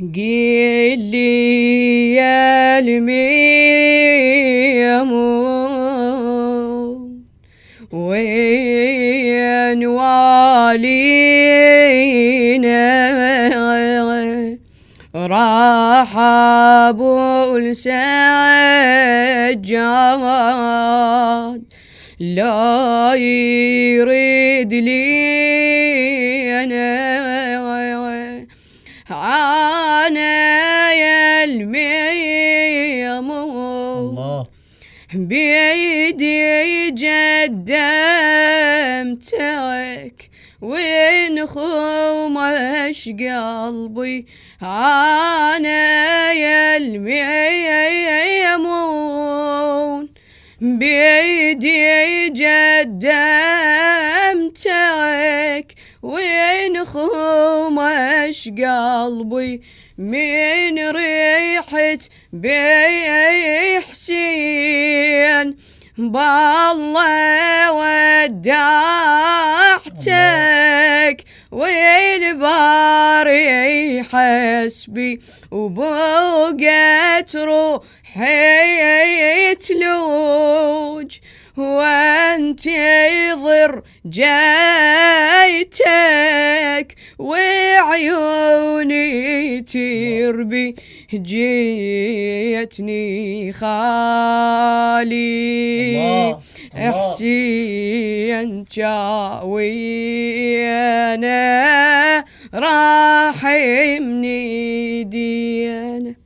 قيل لي يا الميمون وين والينا؟ راح أبو السجاد لا يريد لي أنا. بيدي قدمتك وين خمش قلبي؟ أنا يا الميمون بيدي قدمتك وين خمش قلبي؟ من ريحة بي حسين بالله ودعتك والباري حسبي وبقت روحي تلوج وانتظر جايتك وعيوني تربي جيتني خالي. الله الله. حسين جاوي أنا راح مني دي